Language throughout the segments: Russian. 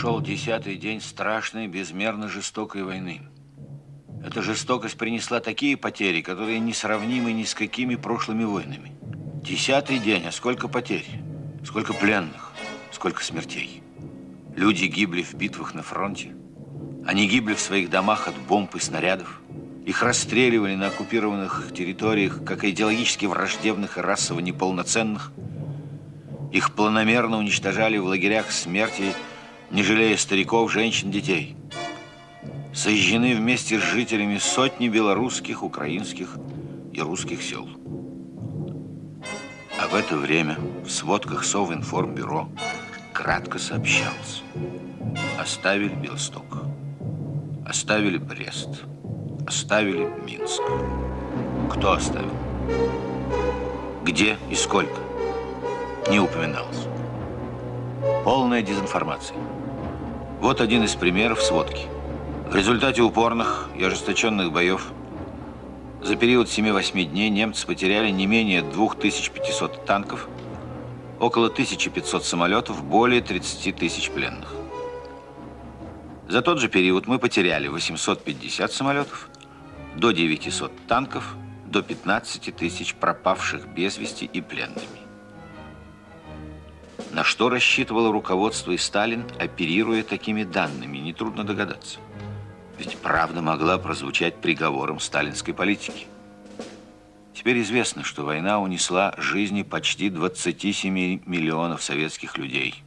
Шел десятый день страшной, безмерно жестокой войны. Эта жестокость принесла такие потери, которые несравнимы ни с какими прошлыми войнами. Десятый день, а сколько потерь, сколько пленных, сколько смертей. Люди гибли в битвах на фронте. Они гибли в своих домах от бомб и снарядов. Их расстреливали на оккупированных территориях, как идеологически враждебных и расово неполноценных. Их планомерно уничтожали в лагерях смерти, не жалея стариков, женщин, детей. Сожжены вместе с жителями сотни белорусских, украинских и русских сел. А в это время в сводках Совинформбюро кратко сообщалось. Оставили Белосток, оставили Брест, Оставили Минск. Кто оставил? Где и сколько? Не упоминалось. Полная дезинформация. Вот один из примеров сводки. В результате упорных и ожесточенных боев за период 7-8 дней немцы потеряли не менее 2500 танков, около 1500 самолетов, более 30 тысяч пленных. За тот же период мы потеряли 850 самолетов, до 900 танков, до 15 тысяч пропавших без вести и пленными. На что рассчитывало руководство и Сталин, оперируя такими данными, нетрудно догадаться. Ведь правда могла прозвучать приговором сталинской политики. Теперь известно, что война унесла жизни почти 27 миллионов советских людей.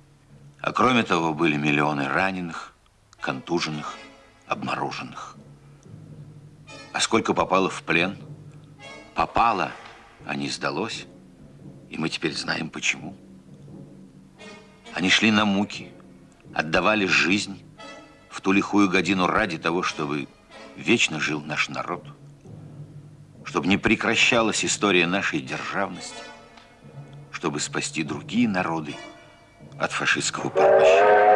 А кроме того, были миллионы раненых, контуженных, обмороженных. А сколько попало в плен? Попало, а не сдалось. И мы теперь знаем, почему. Они шли на муки, отдавали жизнь в ту лихую годину ради того, чтобы вечно жил наш народ, чтобы не прекращалась история нашей державности, чтобы спасти другие народы от фашистского порабощения.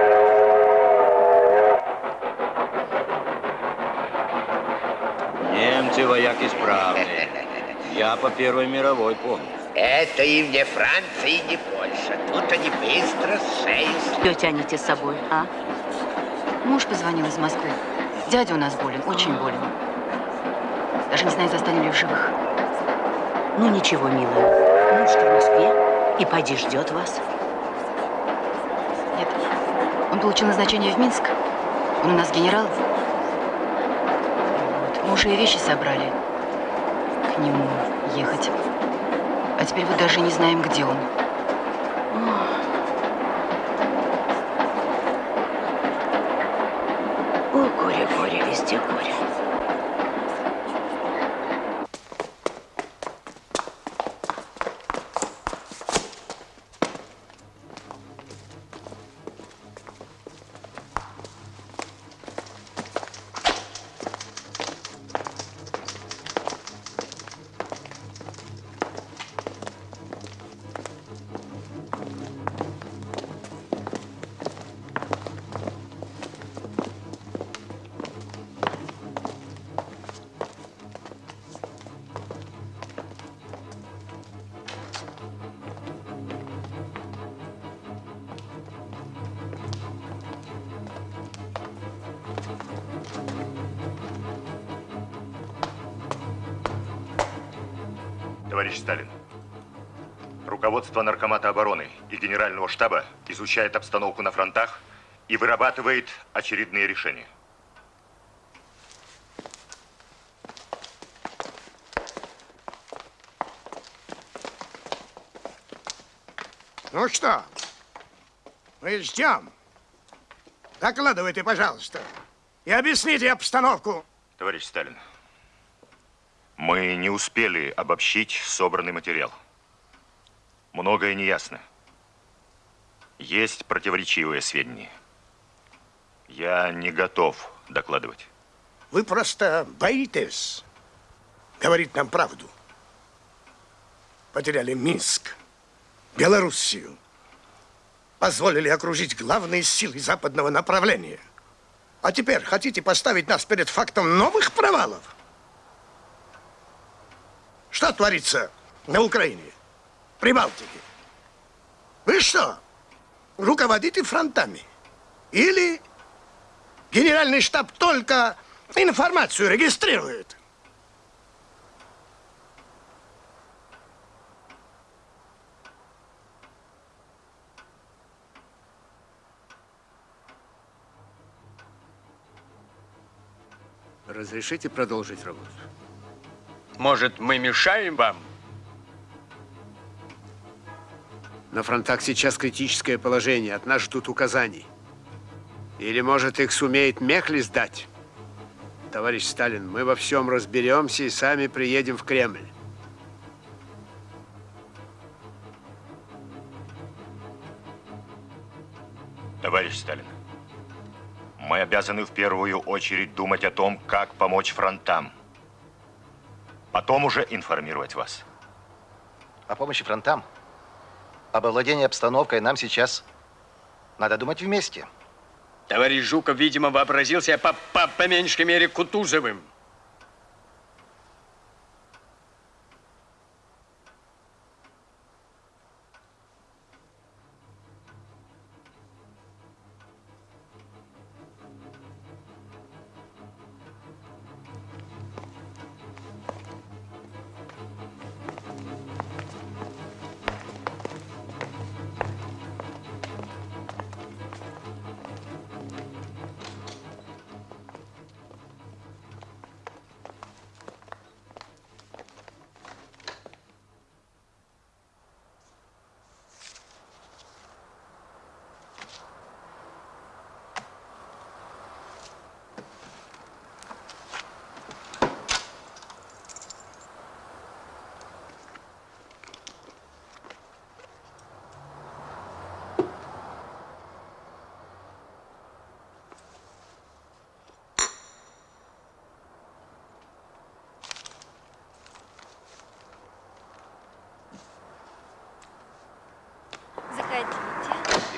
Немцы вояки справные. Я по Первой мировой помню. Это им не Франция и не Польша. Тут они быстро шеи... Что тянете с собой, а? Муж позвонил из Москвы. Дядя у нас болен, очень болен. Даже не знаю, застанем ли в живых. Ну ничего, милая. Муж в Москве и пойди ждет вас. Нет, он получил назначение в Минск. Он у нас генерал. Мы уже и вещи собрали. К нему ехать. А теперь вот даже не знаем, где он. Руководство Наркомата обороны и Генерального штаба изучает обстановку на фронтах и вырабатывает очередные решения. Ну что, мы ждем. Докладывайте, пожалуйста, и объясните обстановку. Товарищ Сталин, мы не успели обобщить собранный материал. Многое неясно. Есть противоречивые сведения. Я не готов докладывать. Вы просто боитесь говорить нам правду. Потеряли Минск, Белоруссию. Позволили окружить главные силы западного направления. А теперь хотите поставить нас перед фактом новых провалов? Что творится на Украине, Прибалтике? Вы что, руководите фронтами? Или генеральный штаб только информацию регистрирует? Разрешите продолжить работу? Может, мы мешаем вам? На фронтах сейчас критическое положение. От нас ждут указаний. Или, может, их сумеет Мехли сдать? Товарищ Сталин, мы во всем разберемся и сами приедем в Кремль. Товарищ Сталин, мы обязаны в первую очередь думать о том, как помочь фронтам. Потом уже информировать вас. О помощи фронтам, об овладении обстановкой нам сейчас надо думать вместе. Товарищ Жуков, видимо, вообразил себя по, по, по меньшей мере Кутузовым.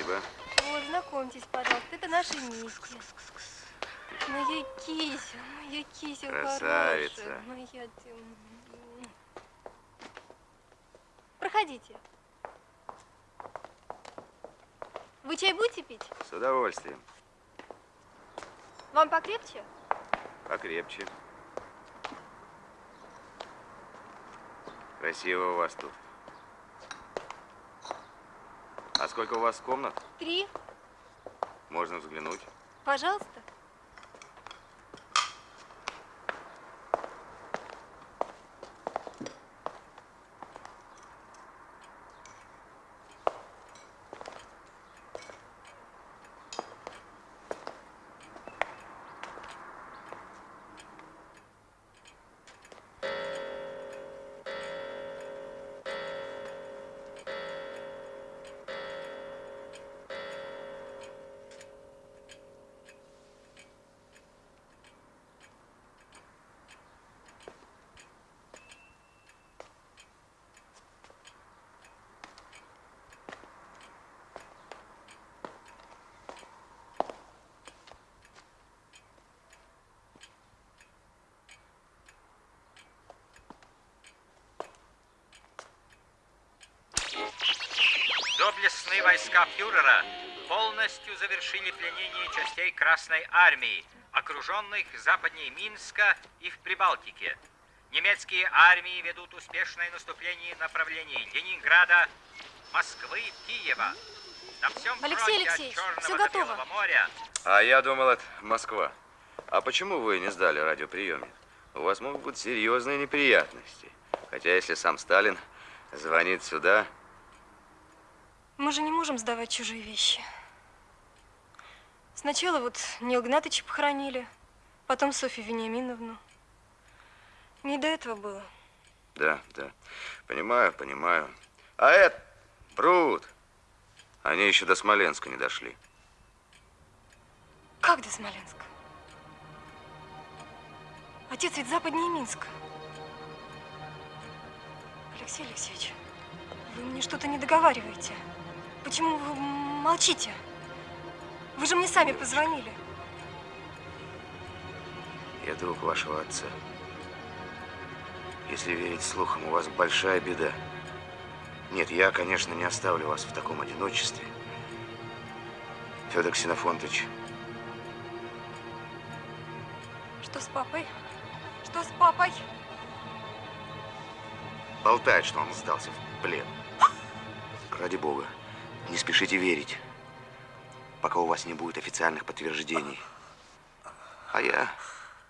Спасибо. Вот, знакомьтесь, пожалуйста, это наша Митя. Моя кися, моя кися Красавица. хорошая. Моя... ты, м. Проходите. Вы чай будете пить? С удовольствием. Вам покрепче? Покрепче. Красиво у вас тут. А сколько у вас комнат? Три, Можно взглянуть? пожалуйста. Доблестные войска фюрера полностью завершили пленение частей Красной Армии, окруженных западнее Минска и в Прибалтике. Немецкие армии ведут успешное наступление в направлении Ленинграда, Москвы, Киева. На всем Алексей Алексеевич, до готово. Моря А я думал, это Москва. А почему вы не сдали радиоприемник? У вас могут быть серьезные неприятности. Хотя если сам Сталин звонит сюда, Мы же не можем сдавать чужие вещи. Сначала вот Нил Гнатыча похоронили, потом Софью Вениаминовну. Не до этого было. Да, да. Понимаю, понимаю. А это, Брут, они еще до Смоленска не дошли. Как до Смоленска? Отец ведь западнее Минска. Алексей Алексеевич, вы мне что-то не договариваете. Почему вы молчите? Вы же мне сами позвонили. Я друг вашего отца. Если верить слухам, у вас большая беда. Нет, я, конечно, не оставлю вас в таком одиночестве. Федор Ксенофонтович. Что с папой? Что с папой? Болтает, что он сдался в плен. Ради бога, не спешите верить, пока у вас не будет официальных подтверждений. А я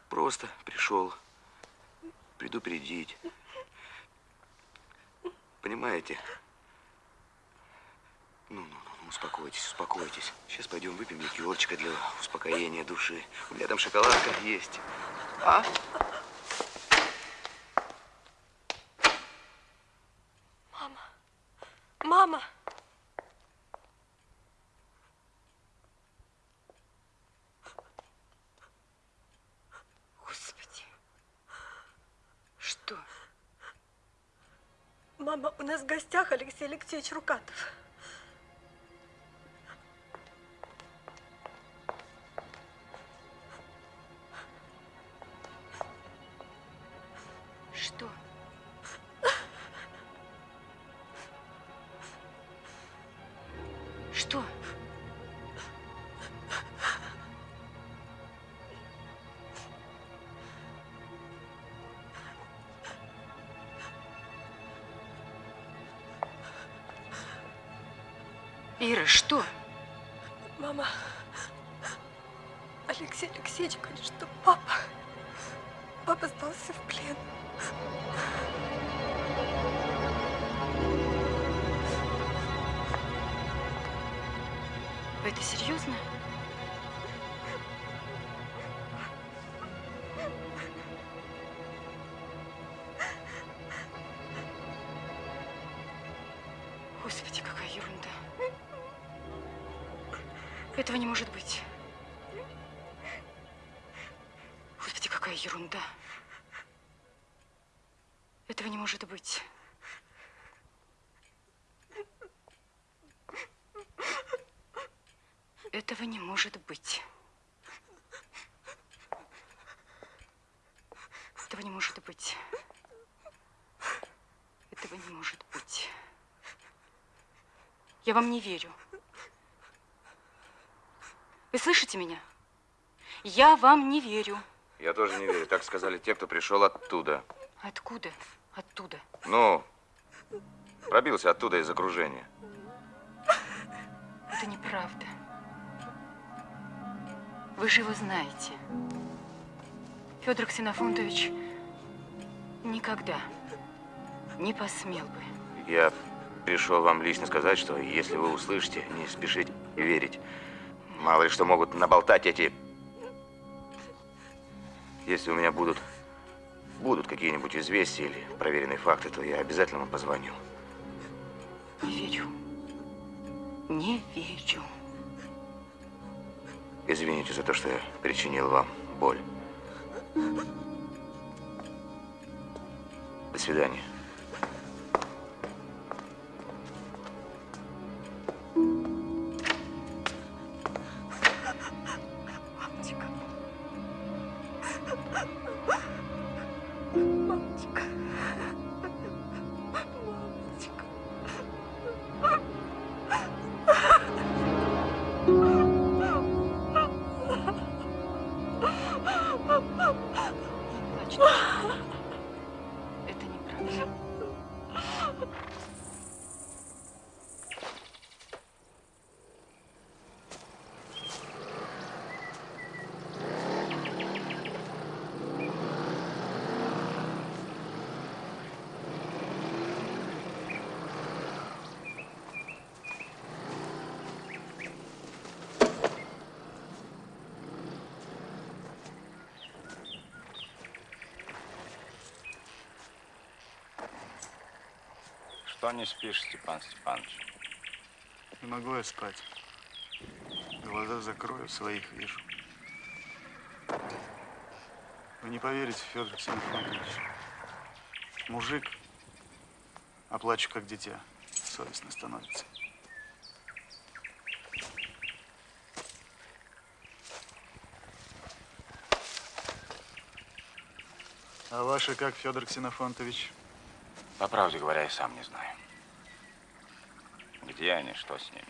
просто пришел предупредить. Понимаете? Ну, ну, ну, успокойтесь, успокойтесь. Сейчас пойдем выпьем ликерчика для успокоения души. У меня там шоколадка есть. А? Мама. Мама. Господи. Что? Мама, у нас в гостях Алексей Алексеевич Рукатов. Что? Мама. Алексей Алексеевич Этого не может быть. Этого не может быть. Этого не может быть. Этого не может быть. Я вам не верю. Вы слышите меня? Я вам не верю. Я тоже не верю. Так сказали те, кто пришел оттуда. Откуда? Ну, пробился оттуда из окружения. Это неправда. Вы же его знаете. Федор Ксенофонтович никогда не посмел бы. Я пришел вам лично сказать, что если вы услышите, не спешите верить. Мало ли что могут наболтать эти... Если у меня будут, будут какие-нибудь известия или проверенные факты, то я обязательно вам позвоню. Не верю. Не верю. Извините за то, что я причинил вам боль. До свидания. Что не спишь, Степан Степанович? Не могу я спать. Глаза закрою, своих вижу. Вы не поверите, Федор Ксенофонтович. Мужик, а плачу как дитя. Совестно становится. А ваши как, Федор Ксенофонтович? По правде говоря, я сам не знаю где они, что с ними.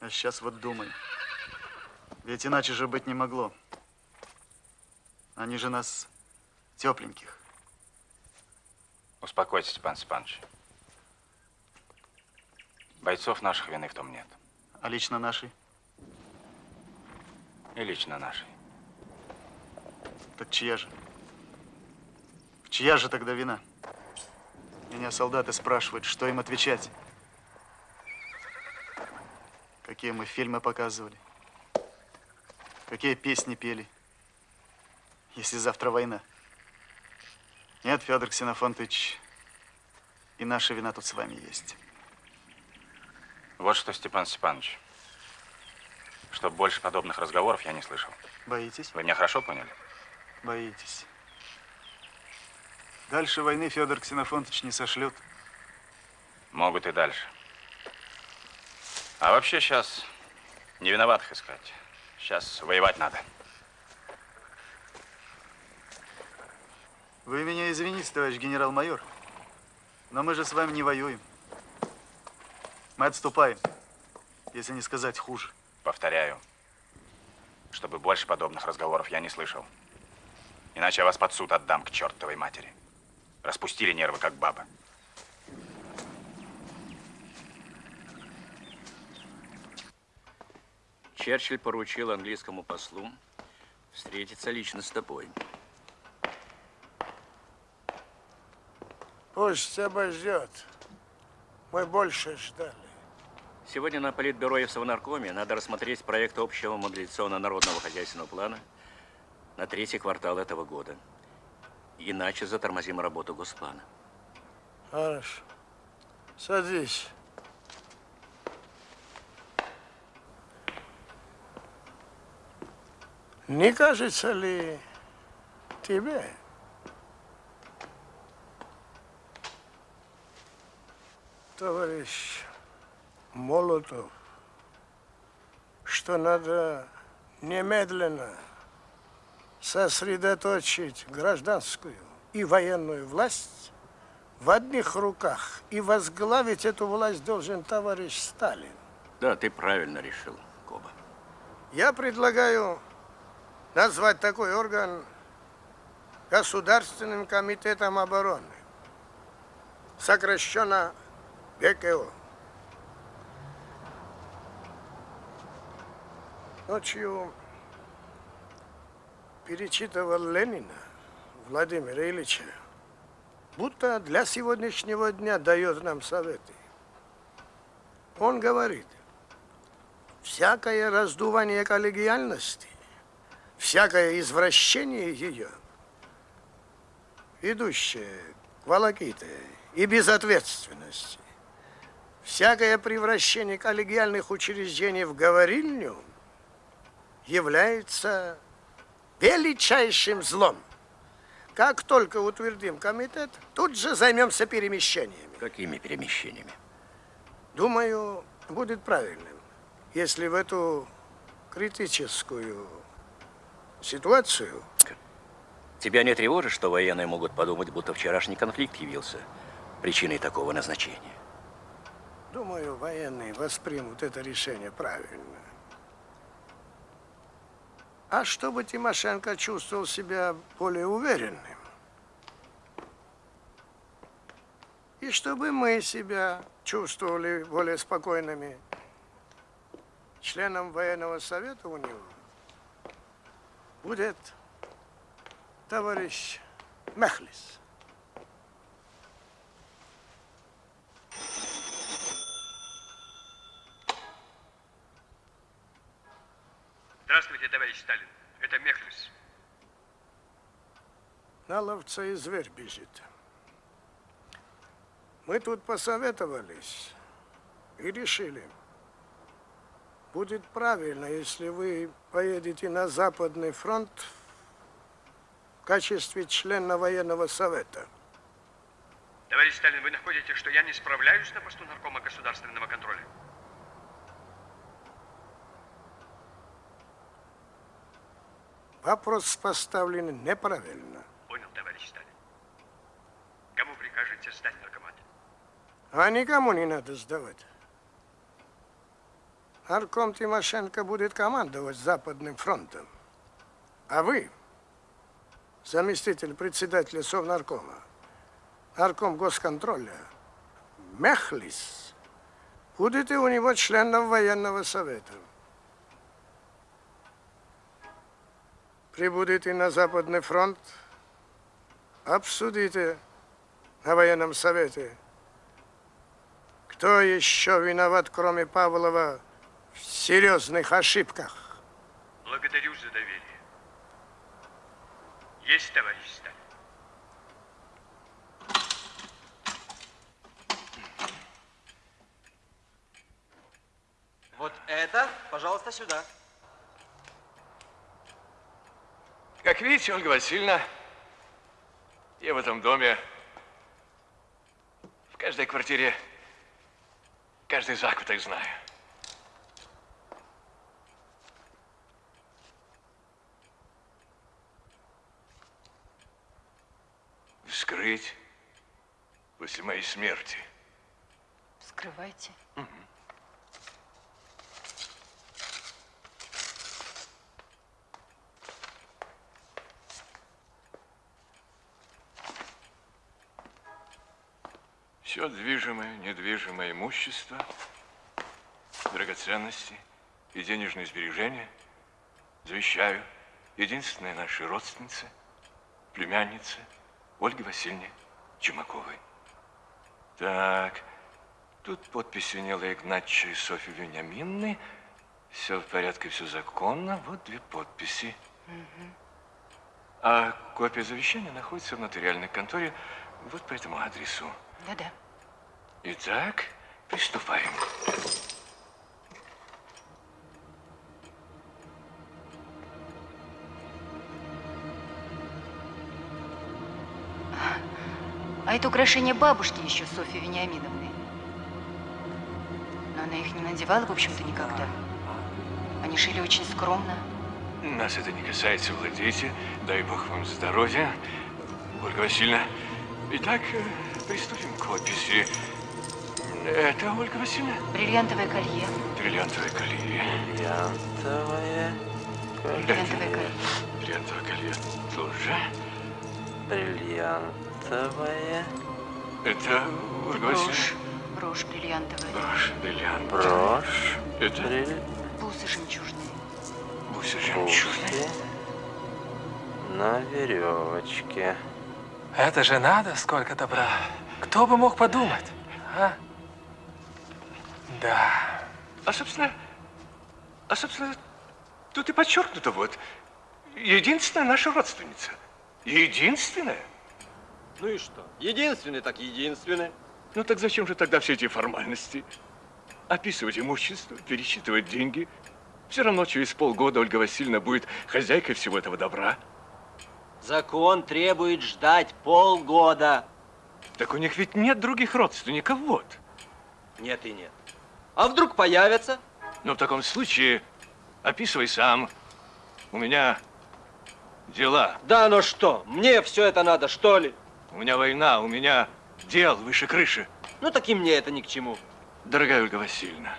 А сейчас вот думай. Ведь иначе же быть не могло. Они же нас тепленьких. Успокойтесь, Степан Степанович. Бойцов наших вины в том нет. А лично нашей? И лично нашей. Так чья же? Чья же тогда вина? Меня солдаты спрашивают, что им отвечать. Какие мы фильмы показывали. Какие песни пели. Если завтра война. Нет, Федор Ксенофонтович, и наша вина тут с вами есть. Вот что, Степан Степанович. Чтоб больше подобных разговоров я не слышал. Боитесь? Вы меня хорошо поняли? Боитесь. Дальше войны Федор Ксенофонтович не сошлет. Могут и дальше. А вообще сейчас не виноватых искать. Сейчас воевать надо. Вы меня извините, товарищ генерал-майор, но мы же с вами не воюем. Мы отступаем, если не сказать хуже. Повторяю, чтобы больше подобных разговоров я не слышал. Иначе я вас под суд отдам к чертовой матери. Распустили нервы, как баба. Черчилль поручил английскому послу встретиться лично с тобой. Пусть обождет. Мы больше ждали. Сегодня на Политбюро и в Совнаркоме надо рассмотреть проект общего мобилизационно-народного хозяйственного плана на третий квартал этого года. Иначе затормозим работу Госплана. Хорошо. Садись. Не кажется ли тебе, товарищ Молотов, что надо немедленно сосредоточить гражданскую и военную власть в одних руках и возглавить эту власть должен товарищ Сталин. Да, ты правильно решил, Коба. Я предлагаю назвать такой орган Государственным комитетом обороны, сокращенно ГКО. Ночью перечитывал Ленина Владимира Ильича, будто для сегодняшнего дня дает нам советы. Он говорит, всякое раздувание коллегиальности, всякое извращение ее, идущее к волоките и безответственности, всякое превращение коллегиальных учреждений в говорильню является величайшим злом. Как только утвердим комитет, тут же займемся перемещениями. Какими перемещениями? Думаю, будет правильным, если в эту критическую ситуацию... Тебя не тревожит, что военные могут подумать, будто вчерашний конфликт явился причиной такого назначения? Думаю, военные воспримут это решение правильно. А чтобы Тимошенко чувствовал себя более уверенным. И чтобы мы себя чувствовали более спокойными. Членом военного совета у него будет товарищ Мехлис. Здравствуйте, товарищ Сталин. Это Мехлис. На ловца и зверь бежит. Мы тут посоветовались и решили, будет правильно, если вы поедете на Западный фронт в качестве члена военного совета. Товарищ Сталин, вы находите, что я не справляюсь на посту наркома государственного контроля? Вопрос поставлен неправильно. Понял, товарищ Сталин. Кому прикажете сдать наркомат? А никому не надо сдавать. Нарком Тимошенко будет командовать Западным фронтом. А вы, заместитель председателя Совнаркома, нарком госконтроля, Мехлис, будете у него членом военного совета. Прибудете на Западный фронт, обсудите на военном совете, кто еще виноват, кроме Павлова, в серьезных ошибках. Благодарю за доверие. Есть, товарищ Сталин. Вот это, пожалуйста, сюда. Как видите, Ольга Васильевна, я в этом доме, в каждой квартире, каждый закуток знаю. Вскрыть после моей смерти. Вскрывайте. Все движимое, недвижимое имущество, драгоценности и денежные сбережения завещаю единственной нашей родственнице, племяннице Ольге Васильевне Чумаковой. Так, тут подписи Нила Игнатьевича и Софьи Вениаминны. Все в порядке, все законно. Вот две подписи. А копия завещания находится в нотариальной конторе вот по этому адресу. Да-да. Итак, приступаем. А это украшение бабушки еще, Софьи Вениаминовны. Но она их не надевала, в общем-то, никогда. Они шили очень скромно. Нас это не касается, владейте. Дай бог вам здоровья. Ольга Васильевна. Итак, э, приступим к описи. Это Ольга Васильевна? Бриллиантовое колье. Бриллиантовое колье. Бриллиантовое Бриллиантовое колье. Бриллиантовое колье тоже. Бриллиантовое. Это Ольга Васильевна? Брошь. Бриллиантовая. Брошь бриллиантовая. Брошь. Это Бриль... Бусы жемчужные. бусы жемчужные. На веревочке. Это же надо, сколько добра. Кто бы мог подумать, а? Да. А, собственно, а, собственно, тут и подчеркнуто вот. Единственная наша родственница. Единственная. Ну и что? Единственный так единственный. Ну так зачем же тогда все эти формальности? Описывать имущество, пересчитывать деньги. Все равно через полгода Ольга Васильевна будет хозяйкой всего этого добра. Закон требует ждать полгода. Так у них ведь нет других родственников, вот. Нет и нет. А вдруг появятся? Но в таком случае описывай сам. У меня дела. Да, но что? Мне все это надо, что ли? У меня война, у меня дел выше крыши. Ну так и мне это ни к чему. Дорогая Ольга Васильевна,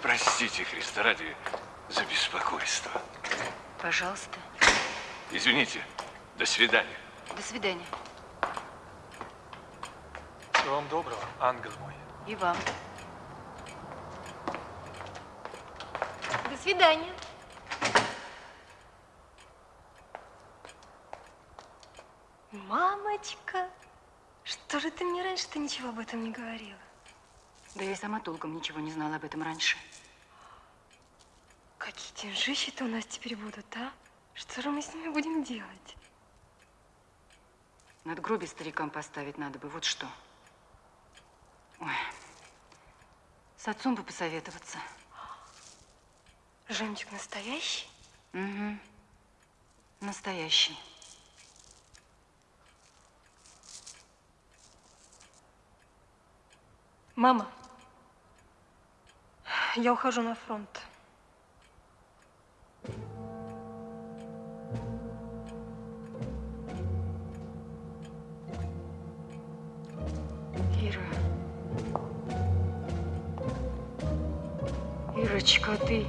простите, Христа ради, за беспокойство. Пожалуйста. Извините. До свидания. До свидания. Всего вам доброго, ангел мой. И вам. До свидания. Мамочка, что же ты мне раньше-то ничего об этом не говорила? Да я и сама толком ничего не знала об этом раньше. Какие деньжищи-то у нас теперь будут, а? Что же мы с ними будем делать? Над гробе старикам поставить надо бы, вот что. Ой. С отцом бы посоветоваться. Жемчуг настоящий? Угу. Настоящий. Мама, я ухожу на фронт. Ира. Ирочка, ты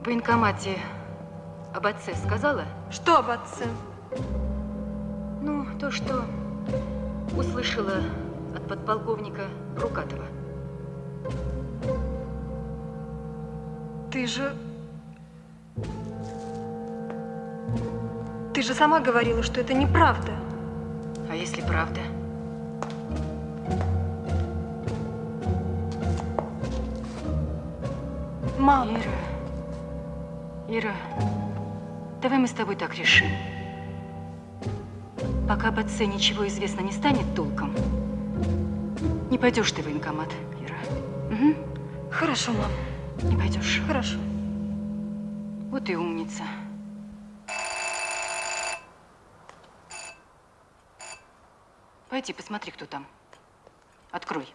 в военкомате об отце сказала? Что об отце? Ну, то, что услышала от подполковника Рукатова. Ты же... Ты же сама говорила, что это неправда. А если правда? Мама. Ира, Ира, давай мы с тобой так решим. Пока об отце ничего известно не станет толком, не пойдешь ты в военкомат, Ира. Угу. Хорошо, мам. Не пойдешь. Хорошо. Вот и умница. Пойди, посмотри, кто там. Открой.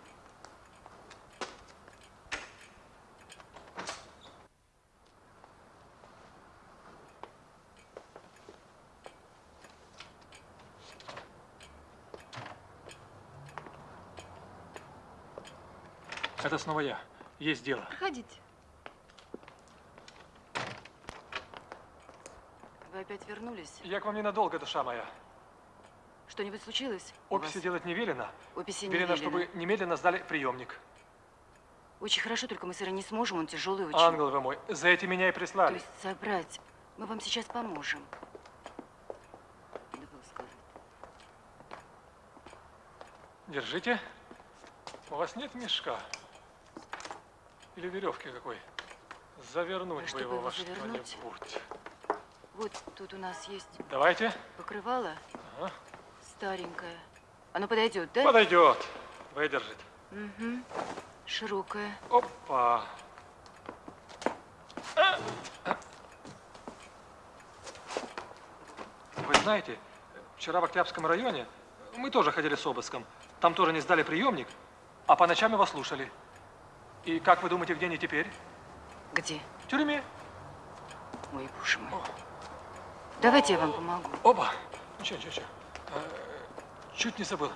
Это снова я. Есть дело. Проходите. Вы опять вернулись? Я к вам ненадолго, душа моя. Что-нибудь случилось? Описи делать не велено. Описи не велено, велено. чтобы немедленно сдали приемник. Очень хорошо, только мы с Ирой не сможем, он тяжелый очень. Ангел вы мой, за этим меня и То прислали. есть собрать. Мы вам сейчас поможем. Надо было сказать. Держите. У вас нет мешка? Или веревки какой? Завернуть бы чтобы его во что-нибудь. Вот тут у нас есть Давайте. покрывало Ага. старенькое. Оно подойдет, да? Подойдет. Выдержит. Угу. Широкое. Опа. Вы знаете, вчера в Октябрьском районе мы тоже ходили с обыском. Там тоже не сдали приемник, а по ночам его слушали. И как вы думаете, где они теперь? Где? В тюрьме. Ой, боже мой. Давайте я вам помогу. Оба. Ничего, ничего, ничего. Э, Чуть не забыл.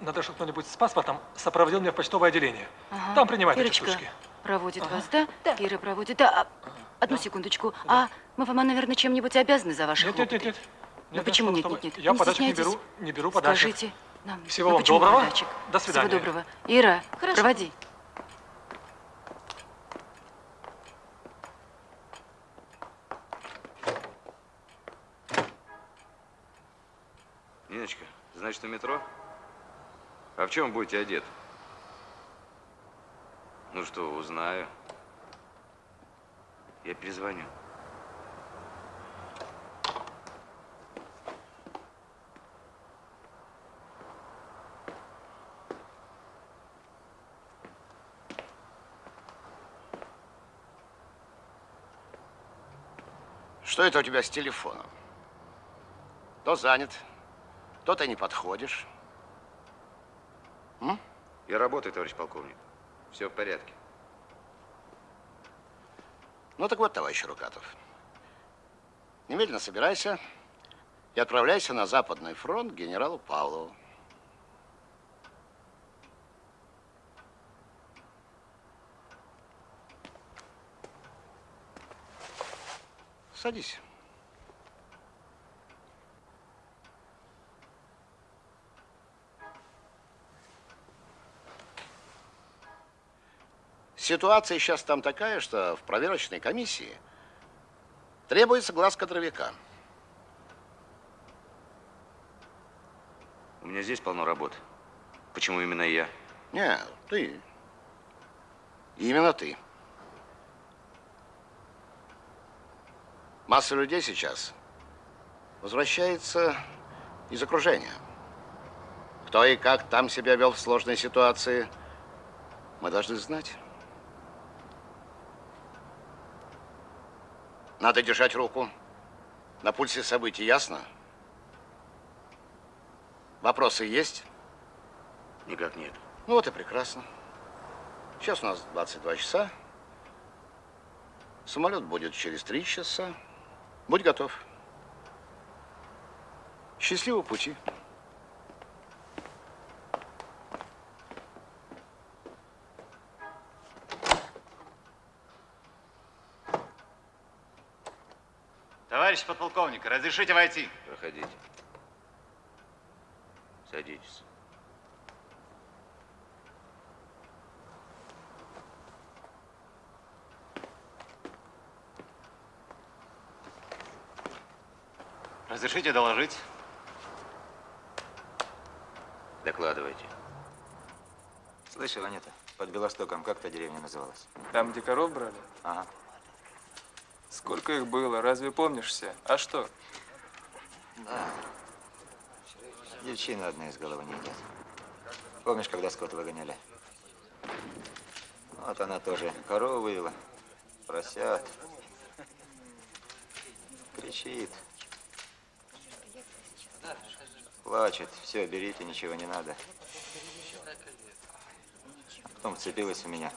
Надо, чтобы кто-нибудь с паспортом сопроводил меня в почтовое отделение. Ага. Там принимают эти Ирочка штучки. проводит Ага. вас, да? Ира проводит. Да. А, одну секундочку. А мы вам, наверное, чем-нибудь обязаны за ваши Нет, нет, хлопоты? нет, нет. Ну Нет, почему нет, нет, нет, нет? Я Не подачек не беру, не беру подачек. Скажите нам. Всего ну, вам доброго. подачек? До свидания. Всего доброго. Ира, Хорошо. проводи. Значит, на метро? А в чем будете одет? Ну что, узнаю. Я перезвоню. Что это у тебя с телефоном? То занят, то ты не подходишь. М? Я работаю, товарищ полковник. Все в порядке. Ну так вот, товарищ Рукатов. Немедленно собирайся и отправляйся на Западный фронт к генералу Павлову. Садись. Ситуация сейчас там такая, что в проверочной комиссии требуется глаз кадровика. У меня здесь полно работы. Почему именно я? Не, ты. Именно ты. Масса людей сейчас возвращается из окружения. Кто и как там себя вел в сложной ситуации, мы должны знать. Надо держать руку на пульсе событий, ясно? Вопросы есть? Никак нет. Ну вот и прекрасно. Сейчас у нас 22 часа. Самолет будет через 3 часа. Будь готов. Счастливого пути. Товарищ подполковник, разрешите войти? Проходите. Садитесь. Разрешите доложить? Докладывайте. Слышал, Анета, под Белостоком как та деревня называлась? Там, где коров брали? Ага. Сколько их было, разве помнишь все? А что? Да. Девчина одна из головы не идет. Помнишь, когда скот выгоняли? Вот она тоже корову вывела, поросят. Кричит. Плачет. Все, берите, ничего не надо. Потом вцепилась у меня.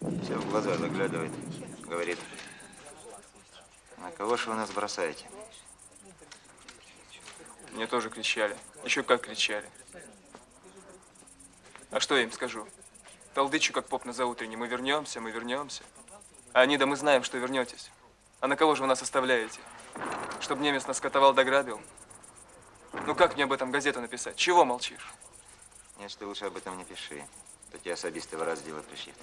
Все в глаза заглядывает. Говорит, на кого же вы нас бросаете? Мне тоже кричали. Еще как кричали. А что я им скажу? Толдычу, как поп на заутренне. Мы вернемся, мы вернемся. А они, да мы знаем, что вернетесь. А на кого же вы нас оставляете? Чтобы немец нас катовал дограбил? Ну как мне об этом газету написать? Чего молчишь? Нет, ты лучше об этом не пиши. То особисты в раз дело пришьют.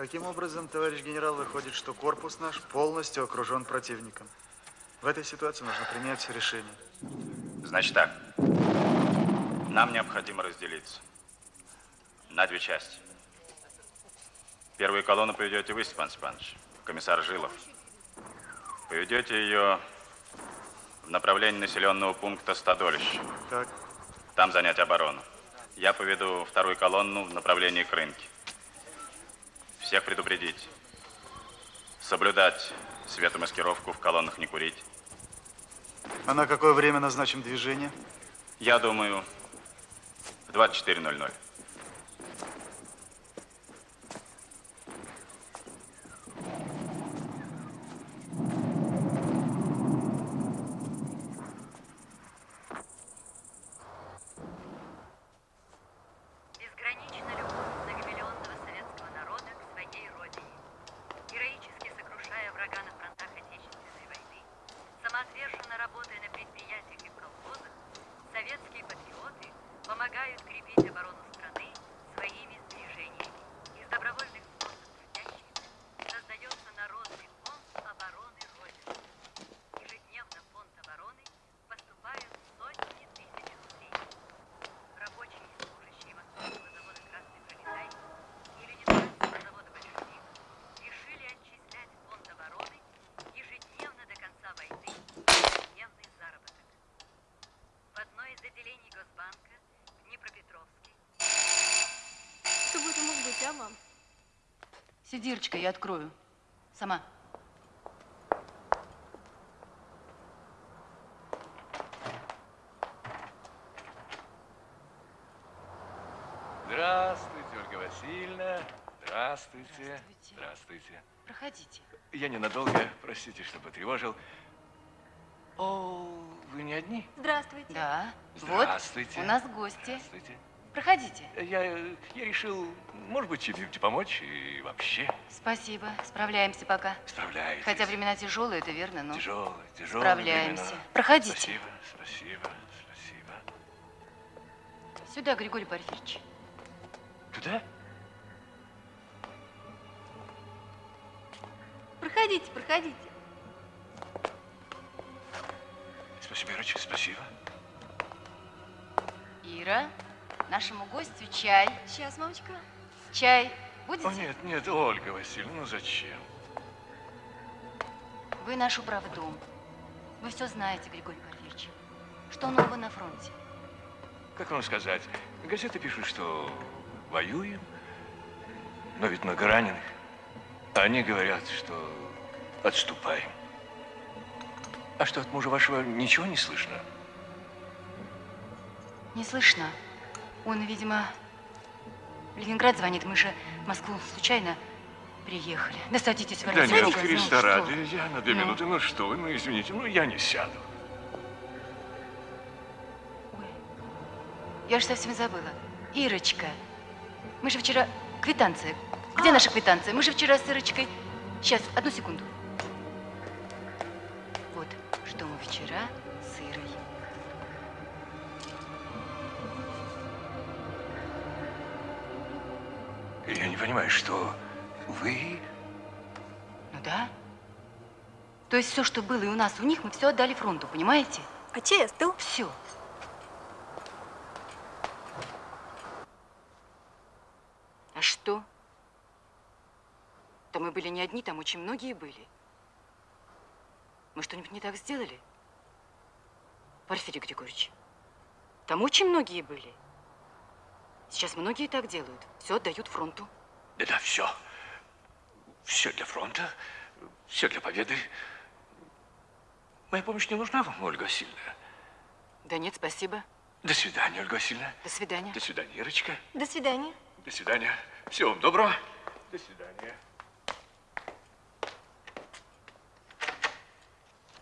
Таким образом, товарищ генерал, выходит, что корпус наш полностью окружен противником. В этой ситуации нужно принять решение. Значит так, нам необходимо разделиться на две части. Первую колонну поведете вы, Степан Степанович, комиссар Жилов. Поведете ее в направлении населенного пункта Стадолище. Так. Там занять оборону. Я поведу вторую колонну в направлении к рынке. Всех предупредить. Соблюдать светомаскировку, в колоннах не курить. А на какое время назначим движение? Я думаю, в 24.00. Безгранична любовь многомиллионного советского народа к своей родине. Героически сокрушая врага на фронтах Отечественной войны, самоотверженно работая на предприятиях и в колхозах, советские патриоты помогают крепить оборону страны своими сбережениями. Из добровольных взносов трудящихся создается народный фонд обороны Родины. Ежедневно в фонд обороны поступают сотни тысяч рублей. Рабочие и служащие Московского завода «Красный пролетарий» и Ленинградского завода «Большевик» решили отчислять в фонд обороны ежедневно до конца войны ежедневный заработок. В одной из отделений Госбанка в Днепропетровске Кто бы это мог быть, а, мам? Сиди, Ирочка, я открою. Сама. Здравствуйте, Ольга Васильевна. Здравствуйте. Здравствуйте. Проходите. Я ненадолго, простите, что потревожил. О, вы не одни? Здравствуйте. Да. Здравствуйте. Вот, у нас гости. Здравствуйте. Проходите. Я, я решил, может быть, чем-нибудь помочь и вообще. Спасибо. Справляемся пока. Справляетесь. Хотя времена тяжелые, это верно, но... Тяжелые, тяжелые Справляемся. времена. Проходите. Спасибо, спасибо, спасибо. Сюда, Григорий Порфирьевич. Туда? Проходите, проходите. Спасибо, Ирочка, спасибо. Ира, нашему гостю чай. Сейчас, мамочка. Чай будете? О, нет, нет, Ольга Васильевна, ну зачем? Вы наш управдом. Вы все знаете, Григорий Порфирьевич. Что нового на фронте? Как вам сказать, газеты пишут, что воюем, но ведь много раненых. А Они говорят, что отступаем. А что, от мужа вашего ничего не слышно? Не слышно. Он, видимо, в Ленинград звонит. Мы же в Москву случайно приехали. Да садитесь, Да нет, Христа ну, ради, что? я на две Ну. минуты. Ну что вы, ну извините, ну я не сяду. Я же совсем забыла. Ирочка, мы же вчера квитанции Где наша квитанция? Мы же вчера с Ирочкой... Сейчас, одну секунду. Вот, что мы вчера Я не понимаю, что вы... Ну да. То есть все, что было и у нас, у них, мы все отдали фронту, понимаете? А чей остыл? Все. А что? Да мы были не одни, там очень многие были. Мы что-нибудь не так сделали? Порфирий Григорьевич, там очень многие были. Сейчас многие так делают. Все отдают фронту. Да-да, все. Все для фронта, все для победы. Моя помощь не нужна вам, Ольга Васильевна. Да нет, спасибо. До свидания, Ольга Васильевна. До свидания. До свидания, Ирочка. До свидания. До свидания. Всего вам доброго. До свидания.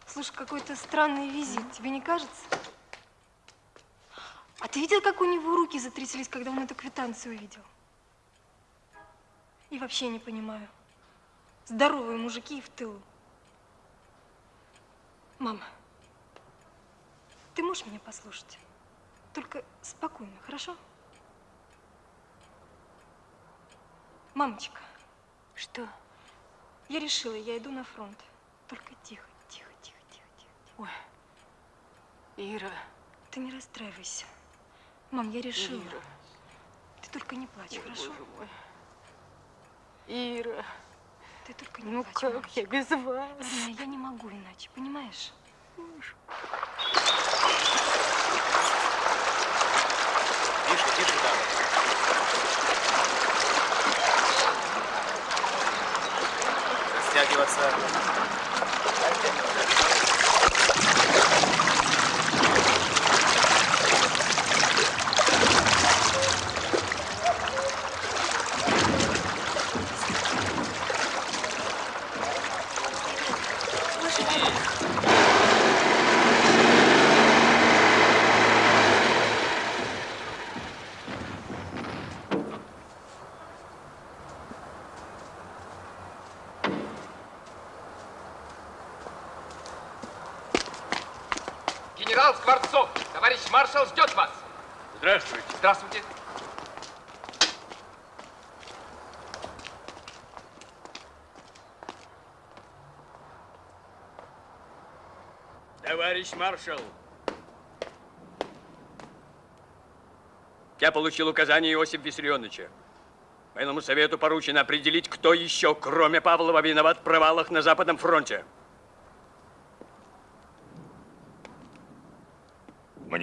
Слушай, какой-то странный визит, тебе не кажется? А ты видел, как у него руки затряслись, когда он эту квитанцию увидел? И вообще не понимаю. Здоровые мужики и в тылу. Мама, ты можешь меня послушать? Только спокойно, хорошо? Мамочка. Что? Я решила, я иду на фронт. Только тихо, тихо, тихо, тихо, тихо. Ой, Ира. Ты не расстраивайся. Мам, я решила. Ира. Ты только не плачь, Ой, хорошо? боже мой. Ира. Ты только не Ну плачь, как мамочка. я без вас? Родная, я не могу иначе, понимаешь? Тише, тише там. Растягиваться. Генерал Скворцов, товарищ маршал ждет вас. Здравствуйте. Здравствуйте. Товарищ маршал, я получил указание Иосифа Виссарионовича. Военному совету поручено определить, кто еще, кроме Павлова, виноват в провалах на Западном фронте.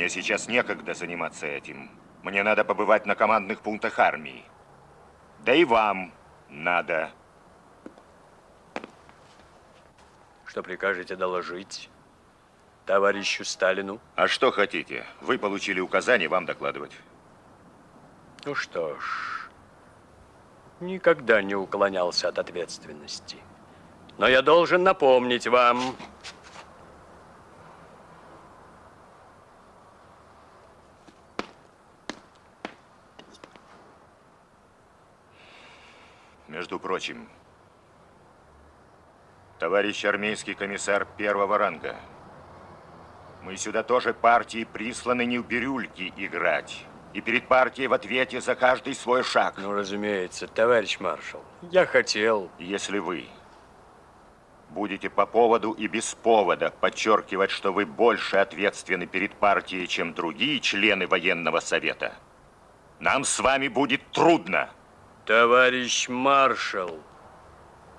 Мне сейчас некогда заниматься этим. Мне надо побывать на командных пунктах армии. Да и вам надо. Что прикажете доложить товарищу Сталину? А что хотите? Вы получили указание вам докладывать. Ну что ж, никогда не уклонялся от ответственности. Но я должен напомнить вам, Между прочим, товарищ армейский комиссар первого ранга, мы сюда тоже партии присланы не в бирюльки играть. И перед партией в ответе за каждый свой шаг. Ну, разумеется, товарищ маршал, я хотел... Если вы будете по поводу и без повода подчеркивать, что вы больше ответственны перед партией, чем другие члены военного совета, нам с вами будет трудно. Товарищ маршал,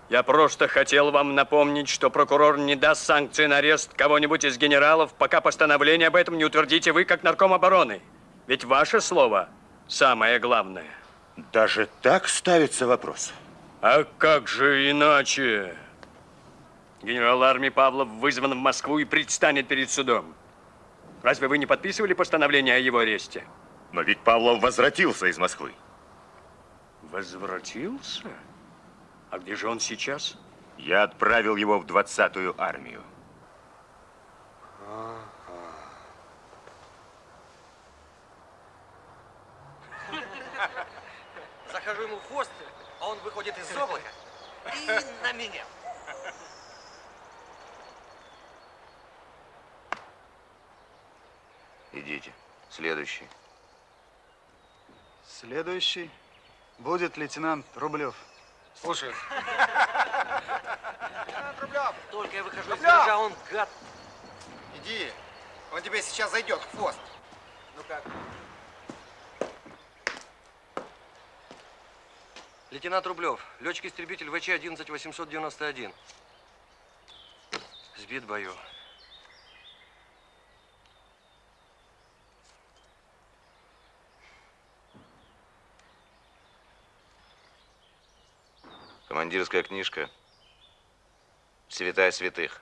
я просто хотел вам напомнить, что прокурор не даст санкции на арест кого-нибудь из генералов, пока постановление об этом не утвердите вы, как нарком обороны. Ведь ваше слово самое главное. Даже так ставится вопрос? А как же иначе? Генерал армии Павлов вызван в Москву и предстанет перед судом. Разве вы не подписывали постановление о его аресте? Но ведь Павлов возвратился из Москвы. Возвратился? А где же он сейчас? Я отправил его в 20-ю армию. Захожу ему в хвост, а он выходит из облака и на меня. Идите. Следующий. Следующий будет лейтенант Рублев. Слушай. Только я выхожу из Рублев! гаража, он гад. Иди. Он тебе сейчас зайдет в хвост. Ну как? Лейтенант Рублев, летчик-истребитель ВЧ-11891. Сбит в бою. Командирская книжка. Святая святых.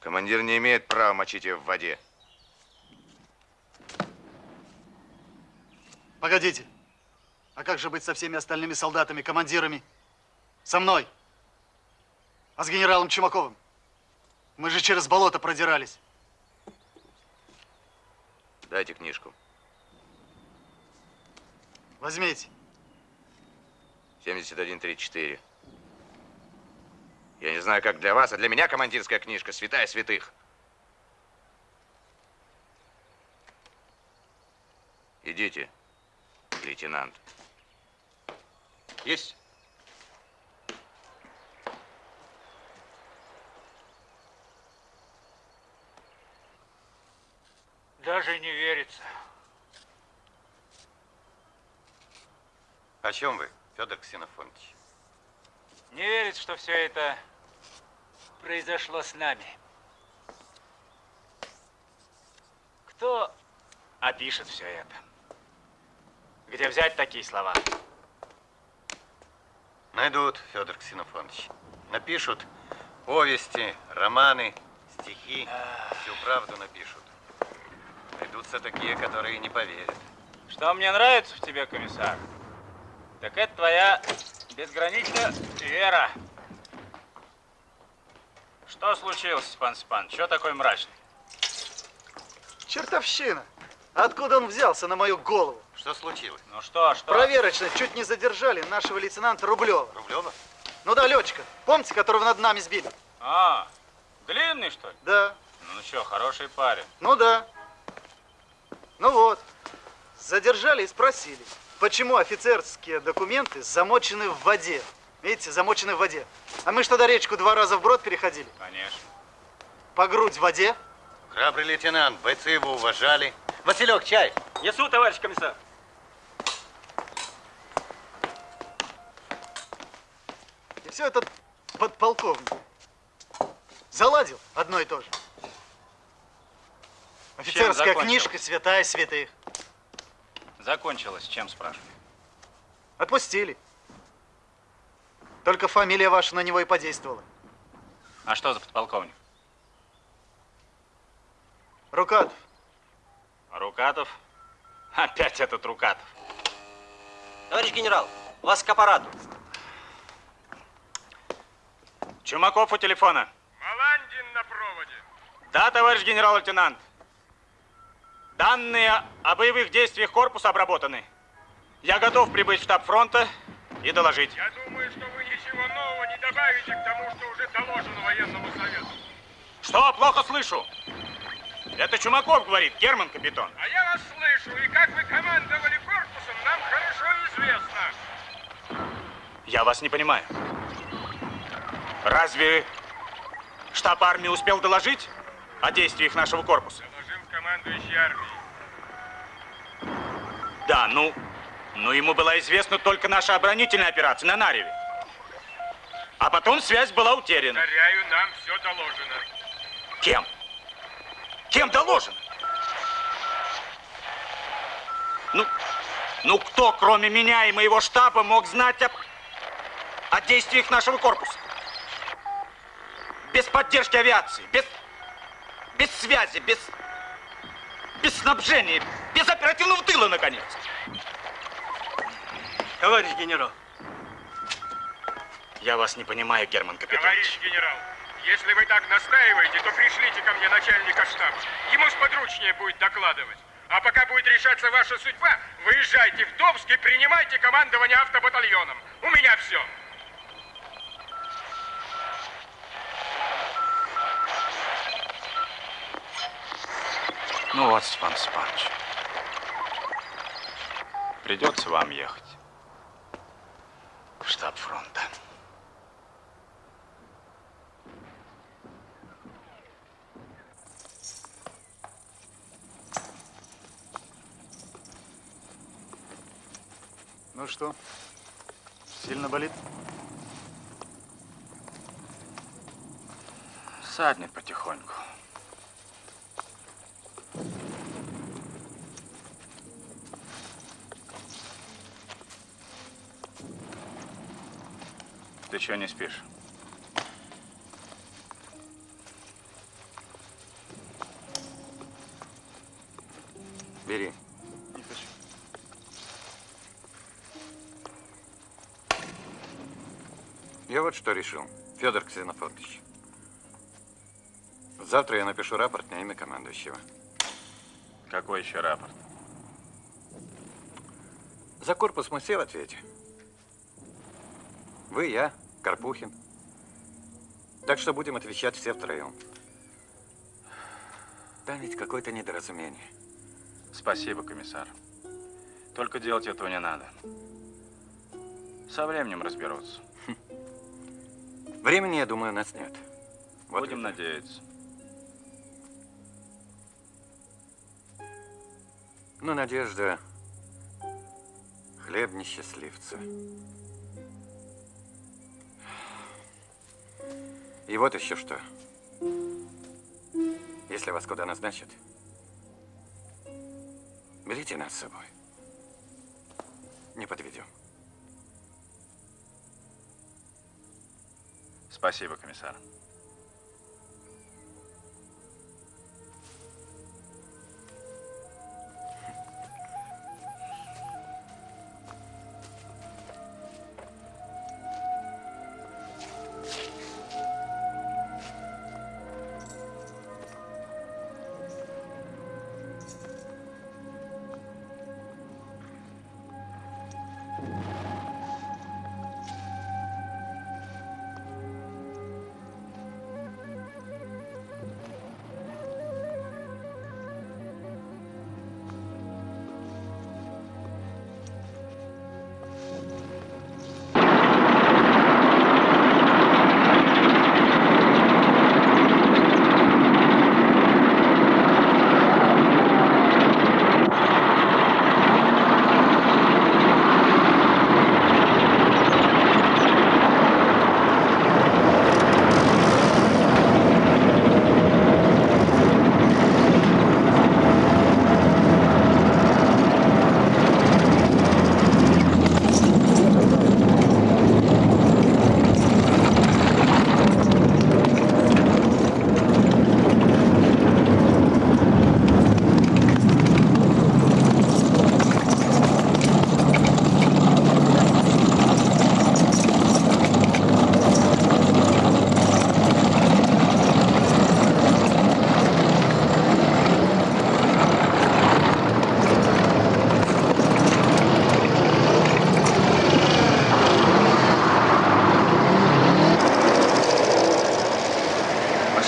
Командир не имеет права мочить ее в воде. Погодите. А как же быть со всеми остальными солдатами, командирами? Со мной. А с генералом Чумаковым? Мы же через болото продирались. Дайте книжку. Возьмите. 7134. Я не знаю, как для вас, а для меня командирская книжка святая святых. Идите, лейтенант. Есть. Даже не верится. О чем вы, Федор Ксенофонтович? Не верится, что все это произошло с нами. Кто опишет все это? Где взять такие слова? Найдут, Федор Ксенофонтович. Напишут повести, романы, стихи. Всю правду напишут. Найдутся такие, которые не поверят. Что мне нравится в тебе, комиссар, так это твоя безграничная вера. Что случилось, Степан Степан? Чего такой мрачный? Чертовщина. Откуда он взялся на мою голову? Что случилось? Ну что, что? Проверочно чуть не задержали нашего лейтенанта Рублева. Рублева? Ну да, летчика. Помните, которого над нами сбили? А, длинный, что ли? Да. Ну что, хороший парень. Ну да. Ну вот. Задержали и спросили, почему офицерские документы замочены в воде. Видите, замочены в воде. А мы что, до речку два раза вброд переходили? Конечно. По грудь в воде? Храбрый лейтенант, бойцы его уважали. Василек, чай. Несу, товарищ комиссар. И все это подполковник. Заладил одно и то же. Офицерская книжка святая святых. Закончилось. Чем, спрашиваю? Отпустили. Только фамилия ваша на него и подействовала. А что за подполковник? Рукатов. Рукатов? Опять этот Рукатов. Товарищ генерал, вас к аппарату. Чумаков у телефона. Маландин на проводе. Да, товарищ генерал-лейтенант. Данные о боевых действиях корпуса обработаны. Я готов прибыть в штаб фронта и доложить. Я думаю, что вы ничего нового не добавите к тому, что уже доложено военному совету. Что? Плохо слышу. Это Чумаков говорит, Герман капитан. А я вас слышу, и как вы командовали корпусом, нам хорошо известно. Я вас не понимаю. Разве штаб армии успел доложить о действиях нашего корпуса? Командующий армией. Да, ну, ну ему была известна только наша оборонительная операция на Нареве. А потом связь была утеряна. Повторяю, нам все доложено. Кем? Кем доложено? Ну, ну кто, кроме меня и моего штаба, мог знать о, о действиях нашего корпуса? Без поддержки авиации, без, без связи, без, без снабжения, без оперативного тыла, наконец. Товарищ генерал. Я вас не понимаю, Герман капитан. Товарищ генерал, если вы так настаиваете, то пришлите ко мне начальника штаба. Ему сподручнее будет докладывать. А пока будет решаться ваша судьба, выезжайте в Домск и принимайте командование автобатальоном. У меня все. Ну вот, Степан Степанович, придется вам ехать в штаб фронта. Ну что, сильно болит? Саднет потихоньку. Ты чего не спишь? Бери. Не хочу. Я вот что решил, Федор Ксенофонтович. Завтра я напишу рапорт на имя командующего. Какой еще рапорт? За корпус мы все в ответе. Вы, я, Карпухин. Так что будем отвечать все втроем. Там ведь какое-то недоразумение. Спасибо, комиссар. Только делать этого не надо. Со временем разберутся. Времени, я думаю, у нас нет. Вот Будем это. надеяться. Но надежда хлеб несчастливца. И вот еще что. Если вас куда назначат, берите нас с собой. Не подведем. Спасибо, комиссар.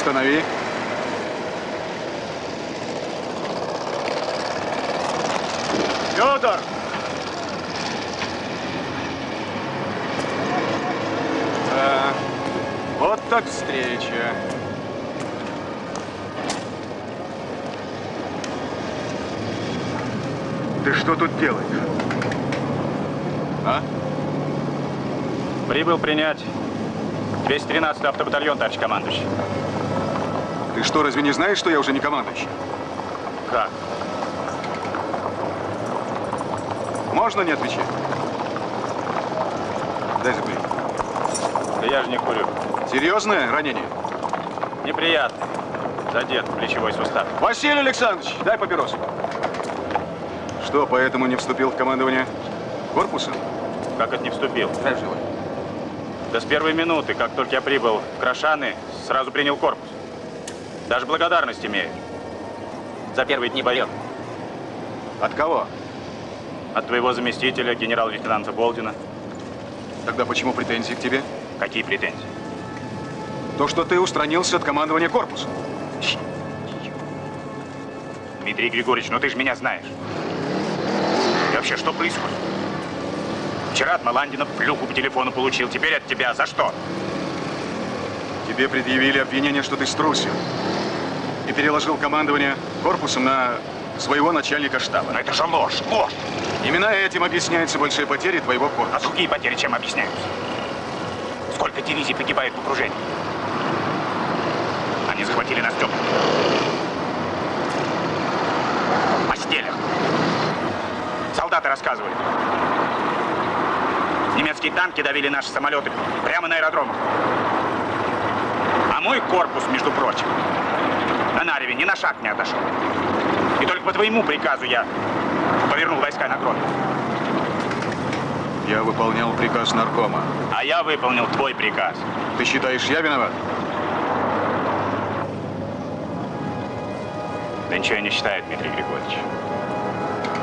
Останови. Федор! Да, вот так встреча. Ты что тут делаешь? А? Прибыл принять 213 автобатальон, товарищ командующий. Ты что, разве не знаешь, что я уже не командующий? Как? Можно не отвечать? Дай закурить. Да я же не курю. Серьезное ранение? Неприятный. Задет плечевой сустав. Василий Александрович, дай папирос. Что, поэтому не вступил в командование корпуса? Как это не вступил? Дай живой. Да с первой минуты, как только я прибыл в Крашаны, сразу принял корпус. Даже благодарность имею. За первые дни боев. От кого? От твоего заместителя, генерал-лейтенанта Болдина. Тогда почему претензии к тебе? Какие претензии? То, что ты устранился от командования корпуса. Дмитрий Григорьевич, ну ты же меня знаешь. И вообще, что происходит? Вчера от Маландина плюху по телефону получил, теперь от тебя. За что? Тебе предъявили обвинение, что ты струсил. И переложил командование корпусом на своего начальника штаба. Но это же ложь, ложь. Именно этим объясняются большие потери твоего корпуса. А другие потери чем объясняются? Сколько дивизий погибает в окружении? Они захватили нас теплым. В постелях. Солдаты рассказывали. Немецкие танки давили наши самолеты прямо на аэродромах. А мой корпус, между прочим, на Нареве ни на шаг не отошел. И только по твоему приказу я повернул войска на Гродно. Я выполнял приказ наркома. А я выполнил твой приказ. Ты считаешь, я виноват? Да ничего я не считаю, Дмитрий Григорьевич.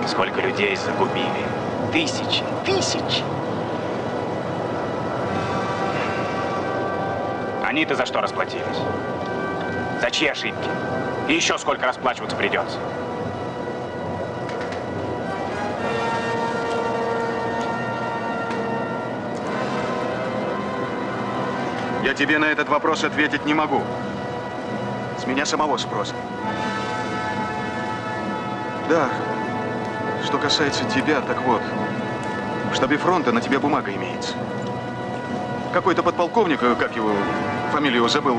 Сколько людей загубили. Тысячи, тысячи. Они-то за что расплатились? За чьи ошибки? И еще сколько расплачиваться придется? Я тебе на этот вопрос ответить не могу. С меня самого спроса. Да, что касается тебя, так вот, в штабе фронта на тебя бумага имеется. Какой-то подполковник, э, как его, фамилию забыл.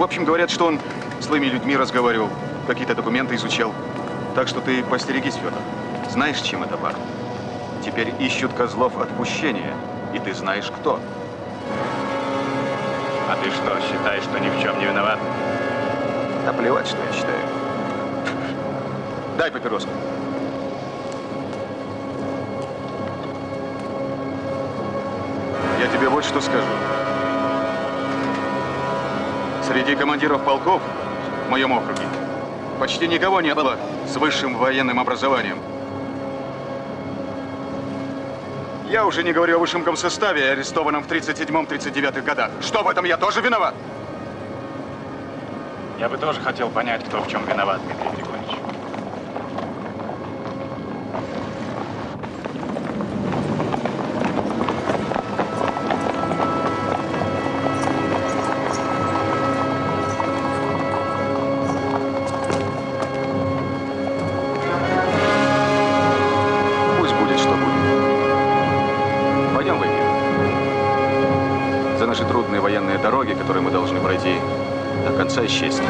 В общем, говорят, что он с своими людьми разговаривал, какие-то документы изучал. Так что ты постерегись, Федор. Знаешь, чем это пахнет? Теперь ищут козлов отпущения, и ты знаешь, кто. А ты что, считаешь, что ни в чем не виноват? Да плевать, что я считаю. Дай папироску. Я тебе вот что скажу. Среди командиров полков в моем округе почти никого не было с высшим военным образованием. Я уже не говорю о высшем комсоставе, арестованном в 37-39 годах. Что в этом я тоже виноват? Я бы тоже хотел понять, кто в чем виноват, Дмитрий исчезни.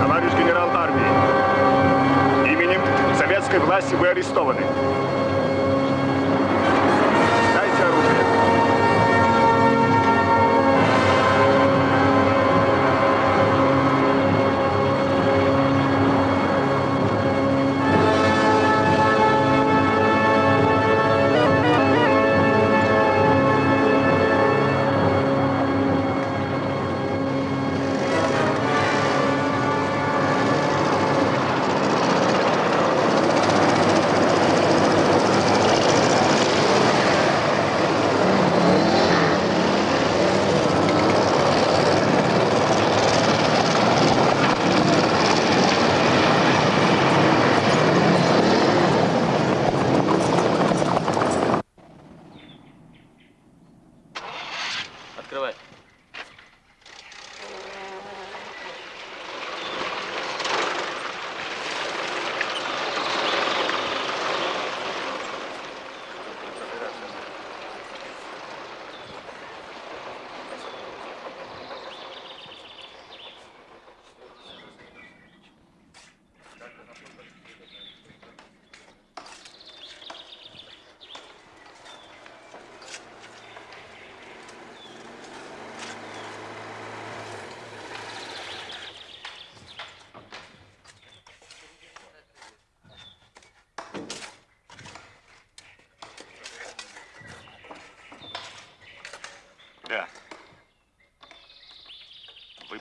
Товарищ генерал армии, именем советской власти вы арестованы.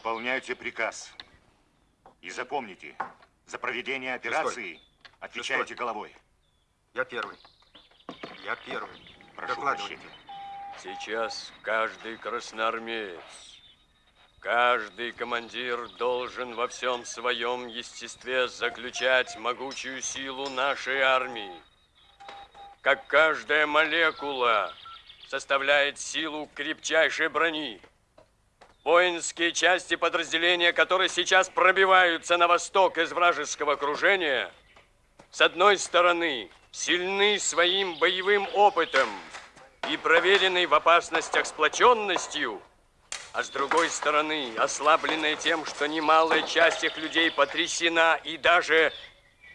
Выполняйте приказ. И запомните, за проведение операции отвечаете Шестой. головой. Я первый. Я первый. Прошу Докладывайте. прощения. Сейчас каждый красноармеец Каждый командир должен во всем своем естестве заключать могучую силу нашей армии. Как каждая молекула составляет силу крепчайшей брони. Воинские части подразделения, которые сейчас пробиваются на восток из вражеского окружения, с одной стороны, сильны своим боевым опытом и проверенной в опасностях сплоченностью, а с другой стороны, ослабленная тем, что немалая часть их людей потрясена и даже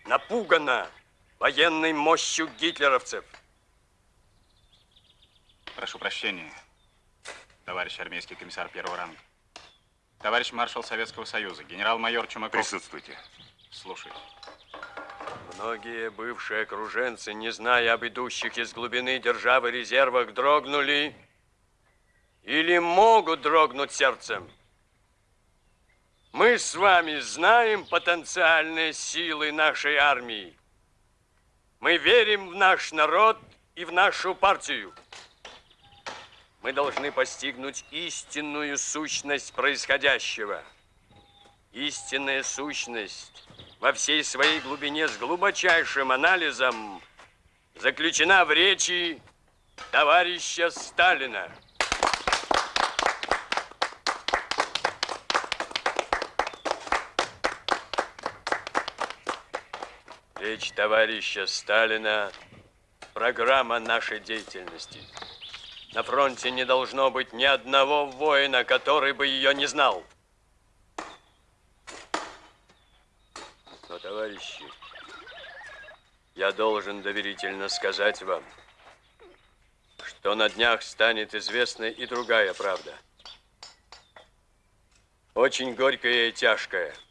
напугана военной мощью гитлеровцев. Прошу прощения, товарищ армейский комиссар первого ранга. Товарищ маршал Советского Союза, генерал-майор Чумаков. Присутствуйте. Слушайте. Многие бывшие окруженцы, не зная об идущих из глубины державы резервах, дрогнули или могут дрогнуть сердцем. Мы с вами знаем потенциальные силы нашей армии. Мы верим в наш народ и в нашу партию. Мы должны постигнуть истинную сущность происходящего. Истинная сущность во всей своей глубине с глубочайшим анализом заключена в речи товарища Сталина. Речь товарища Сталина – программа нашей деятельности. На фронте не должно быть ни одного воина, который бы ее не знал. Но, товарищи, я должен доверительно сказать вам, что на днях станет известна и другая правда. Очень горькая и тяжкая –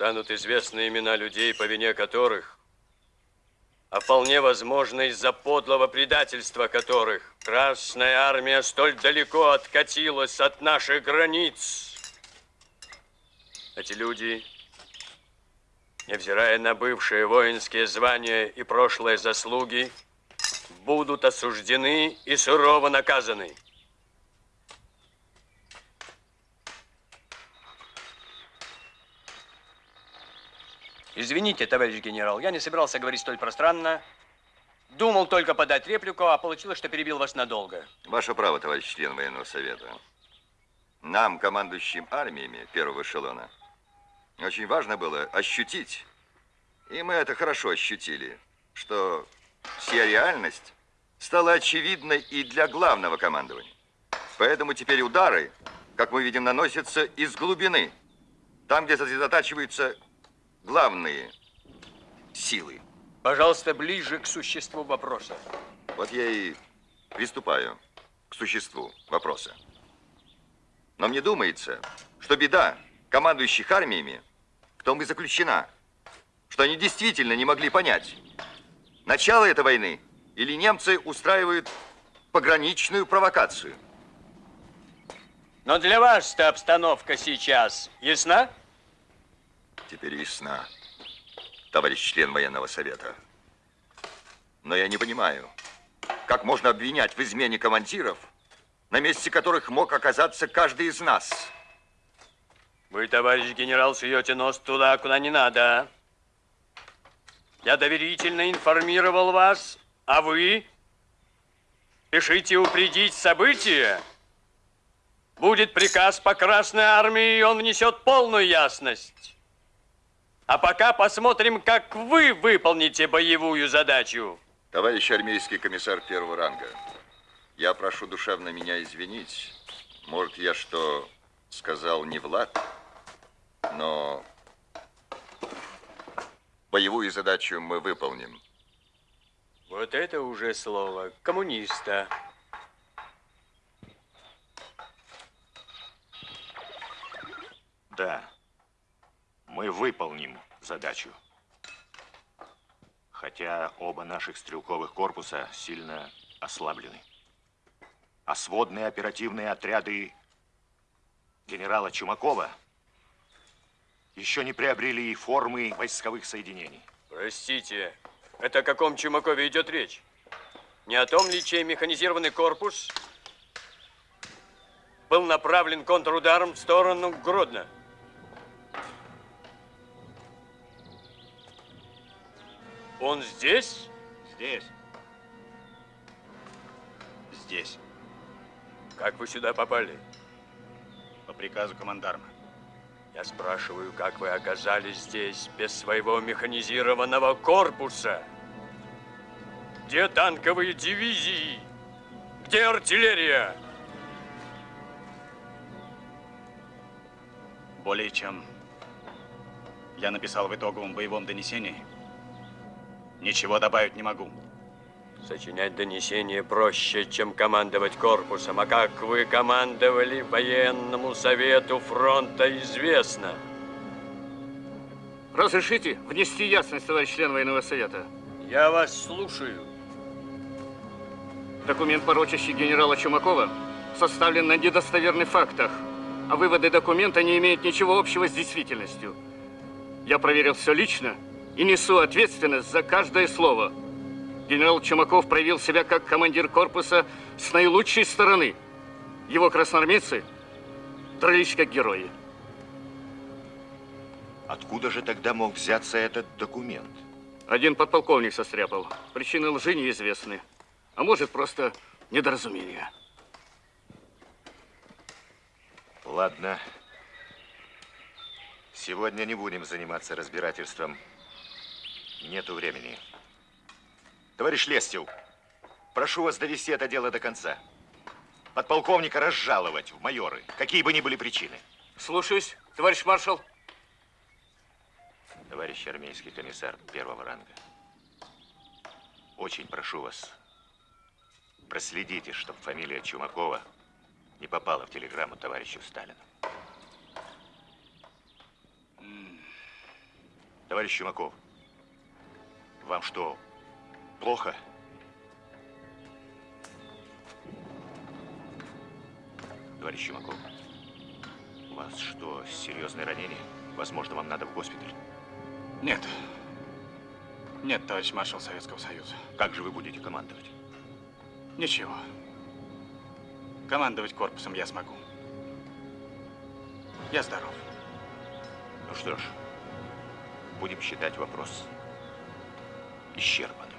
станут известны имена людей, по вине которых, а вполне возможно из-за подлого предательства которых, Красная Армия столь далеко откатилась от наших границ. Эти люди, невзирая на бывшие воинские звания и прошлые заслуги, будут осуждены и сурово наказаны. Извините, товарищ генерал, я не собирался говорить столь пространно. Думал только подать реплику, а получилось, что перебил вас надолго. Ваше право, товарищ член военного совета. Нам, командующим армиями первого эшелона, очень важно было ощутить, и мы это хорошо ощутили, что вся реальность стала очевидной и для главного командования. Поэтому теперь удары, как мы видим, наносятся из глубины, там, где сосредотачиваются главные силы. Пожалуйста, ближе к существу вопроса. Вот я и приступаю к существу вопроса. Но мне думается, что беда командующих армиями в том и заключена, что они действительно не могли понять, начало этой войны или немцы устраивают пограничную провокацию. Но для вас-то обстановка сейчас ясна? Теперь ясна, товарищ член военного совета. Но я не понимаю, как можно обвинять в измене командиров, на месте которых мог оказаться каждый из нас. Вы, товарищ генерал, суете нос туда, куда не надо. Я доверительно информировал вас, а вы спешите упредить события. Будет приказ по Красной Армии, и он внесет полную ясность. А пока посмотрим, как вы выполните боевую задачу. Товарищ армейский комиссар первого ранга, я прошу душевно меня извинить. Может, я что сказал не Влад, но боевую задачу мы выполним. Вот это уже слово коммуниста. Да мы выполним задачу. Хотя оба наших стрелковых корпуса сильно ослаблены. А сводные оперативные отряды генерала Чумакова еще не приобрели и формы войсковых соединений. Простите, это о каком Чумакове идет речь? Не о том ли, чей механизированный корпус был направлен контрударом в сторону Гродно. Он здесь? Здесь. Здесь. Как вы сюда попали? По приказу командарма. Я спрашиваю, как вы оказались здесь без своего механизированного корпуса? Где танковые дивизии? Где артиллерия? Более чем я написал в итоговом боевом донесении, ничего добавить не могу. Сочинять донесение проще, чем командовать корпусом. А как вы командовали военному совету фронта, известно. Разрешите внести ясность, товарищ член военного совета? Я вас слушаю. Документ, порочащий генерала Чумакова, составлен на недостоверных фактах, а выводы документа не имеют ничего общего с действительностью. Я проверил все лично и несу ответственность за каждое слово. Генерал Чумаков проявил себя как командир корпуса с наилучшей стороны. Его красноармейцы дрались как герои. Откуда же тогда мог взяться этот документ? Один подполковник состряпал. Причины лжи неизвестны. А может, просто недоразумение. Ладно. Сегодня не будем заниматься разбирательством. Нету времени. Товарищ Лестев, прошу вас довести это дело до конца. Подполковника разжаловать в майоры, какие бы ни были причины. Слушаюсь, товарищ маршал. Товарищ армейский комиссар первого ранга, очень прошу вас, проследите, чтобы фамилия Чумакова не попала в телеграмму товарищу Сталину. Товарищ Чумаков, вам что, плохо? Товарищ Чумаков, у вас что, серьезное ранение? Возможно, вам надо в госпиталь. Нет. Нет, товарищ маршал Советского Союза. Как же вы будете командовать? Ничего. Командовать корпусом я смогу. Я здоров. Ну что ж, будем считать вопрос исчерпанным.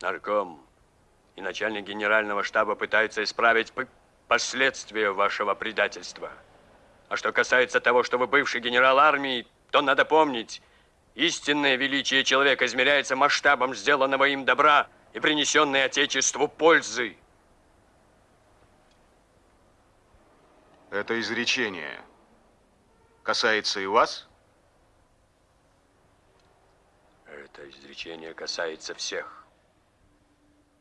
Нарком и начальник генерального штаба пытаются исправить последствия вашего предательства. А что касается того, что вы бывший генерал армии, то надо помнить, истинное величие человека измеряется масштабом сделанного им добра и принесенной Отечеству пользы. Это изречение касается и вас? Это изречение касается всех.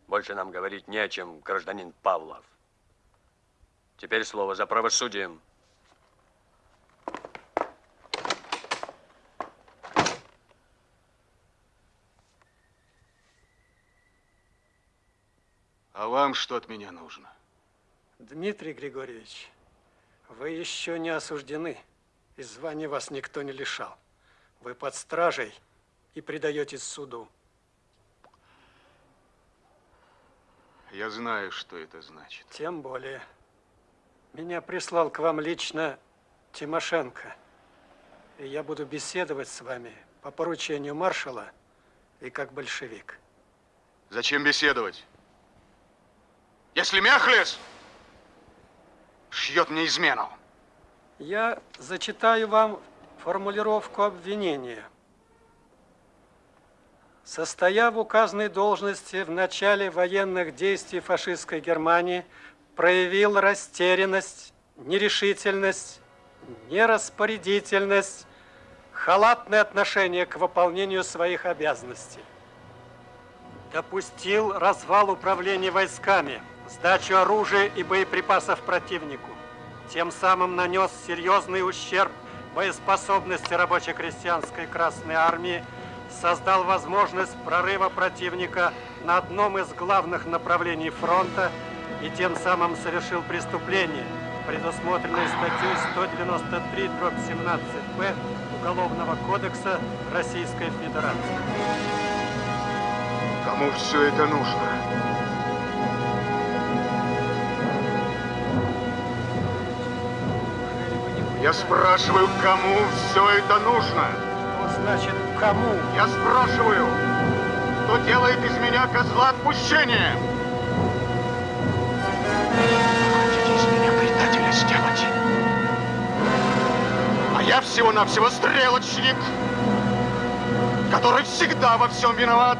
Больше нам говорить не о чем, гражданин Павлов. Теперь слово за правосудием. А вам что от меня нужно? Дмитрий Григорьевич, вы еще не осуждены, и звания вас никто не лишал. Вы под стражей и предаетесь суду. Я знаю, что это значит. Тем более. Меня прислал к вам лично Тимошенко. И я буду беседовать с вами по поручению маршала и как большевик. Зачем беседовать? Если Мяхлес шьет мне измену. Я зачитаю вам формулировку обвинения. Состоя в указанной должности в начале военных действий фашистской Германии, проявил растерянность, нерешительность, нераспорядительность, халатное отношение к выполнению своих обязанностей. Допустил развал управления войсками – сдачу оружия и боеприпасов противнику. Тем самым нанес серьезный ущерб боеспособности рабоче-крестьянской Красной Армии, создал возможность прорыва противника на одном из главных направлений фронта и тем самым совершил преступление, предусмотренное статьей 193 17 П Уголовного кодекса Российской Федерации. Кому все это нужно? Я спрашиваю, кому все это нужно? Значит кому? Я спрашиваю, кто делает из меня козла отпущения? Хотите из меня предателя сделать? А я всего-навсего стрелочник, который всегда во всем виноват.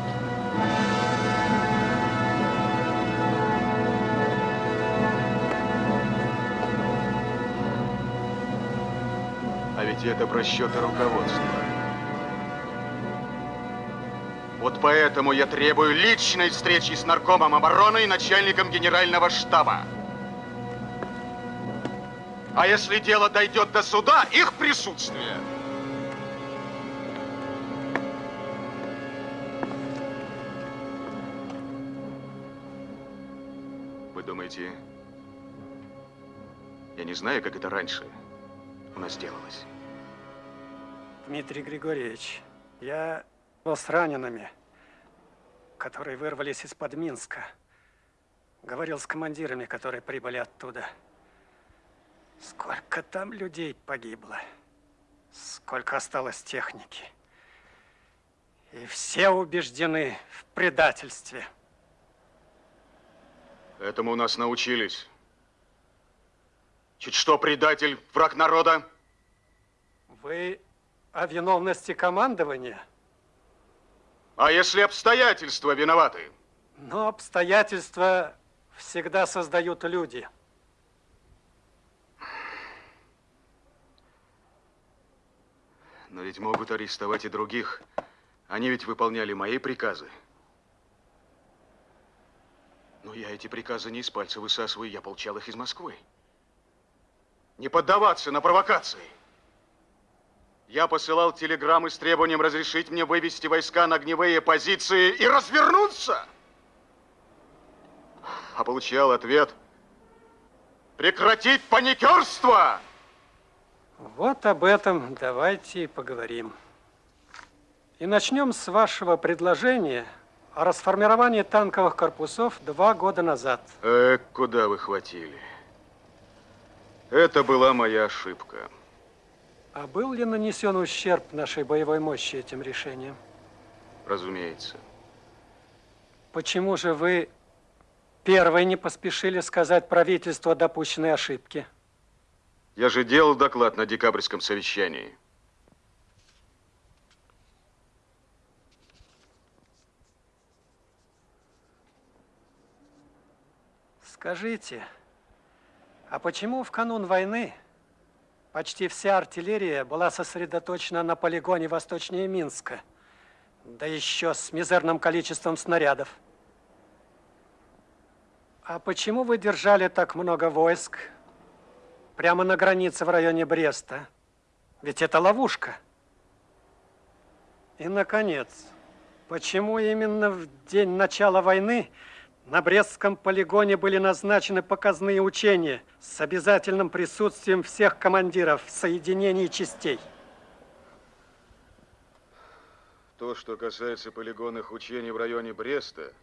А ведь это просчеты руководства. Вот поэтому я требую личной встречи с наркомом обороны и начальником генерального штаба. А если дело дойдет до суда, их присутствие. Вы думаете, я не знаю, как это раньше у нас делалось? Дмитрий Григорьевич, я был с ранеными, которые вырвались из-под Минска. Говорил с командирами, которые прибыли оттуда. Сколько там людей погибло, сколько осталось техники. И все убеждены в предательстве. Этому у нас научились. Чуть что предатель, враг народа. Вы о виновности командования? А если обстоятельства виноваты? Но обстоятельства всегда создают люди. Но ведь могут арестовать и других. Они ведь выполняли мои приказы. Но я эти приказы не из пальца высасываю, я получал их из Москвы. Не поддаваться на провокации. Я посылал телеграммы с требованием разрешить мне вывести войска на огневые позиции и развернуться. А получал ответ прекратить паникерство. Вот об этом давайте и поговорим. И начнем с вашего предложения о расформировании танковых корпусов два года назад. Э, куда вы хватили? Это была моя ошибка. А был ли нанесен ущерб нашей боевой мощи этим решением? Разумеется. Почему же вы первой не поспешили сказать правительству о допущенной ошибке? Я же делал доклад на декабрьском совещании. Скажите, а почему в канун войны почти вся артиллерия была сосредоточена на полигоне восточнее Минска, да еще с мизерным количеством снарядов? А почему вы держали так много войск прямо на границе в районе Бреста? Ведь это ловушка. И, наконец, почему именно в день начала войны на Брестском полигоне были назначены показные учения с обязательным присутствием всех командиров соединений частей? То, что касается полигонных учений в районе Бреста,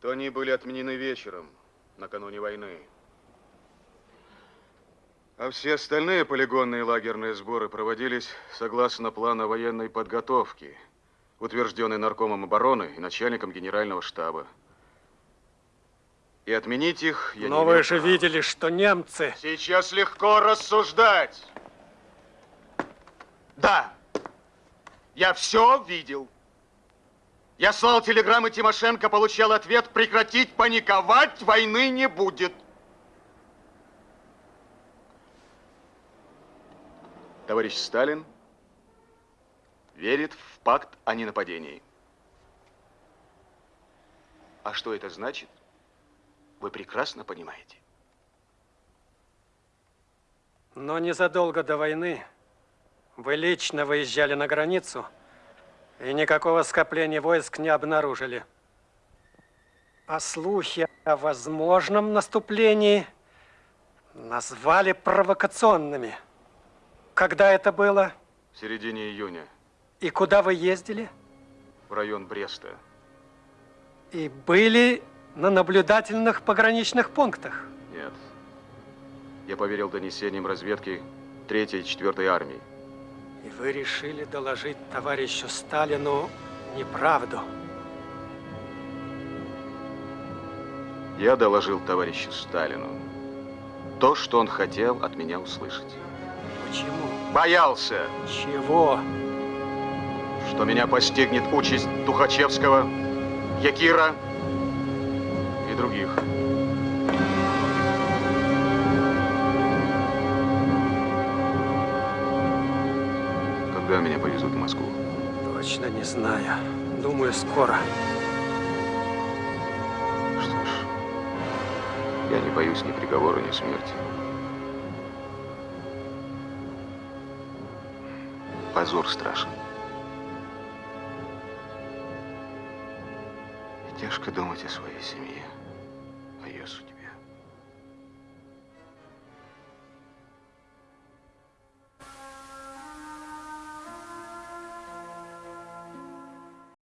то они были отменены вечером, накануне войны. А все остальные полигонные лагерные сборы проводились согласно плану военной подготовки, утвержденный наркомом обороны и начальником генерального штаба. И отменить их я Но не вы же видели, что немцы... Сейчас легко рассуждать. Да, я все видел. Я слал телеграммы Тимошенко, получал ответ, прекратить паниковать, войны не будет. Товарищ Сталин верит в пакт о ненападении. А что это значит, вы прекрасно понимаете. Но незадолго до войны вы лично выезжали на границу и никакого скопления войск не обнаружили. А слухи о возможном наступлении назвали провокационными. Когда это было? В середине июня И куда вы ездили? в район Бреста. И были на наблюдательных пограничных пунктах. Нет. Я поверил донесениям разведки, Третьей и Четвертой армии. И вы решили доложить товарищу Сталину неправду. Я доложил товарищу Сталину то, что он хотел от меня услышать. Почему? Боялся. Чего? Что меня постигнет участь Тухачевского, Якира других. Когда меня повезут в Москву? Точно не знаю. Думаю, скоро. Что ж, я не боюсь ни приговора, ни смерти. Позор страшен. И тяжко думать о своей семье.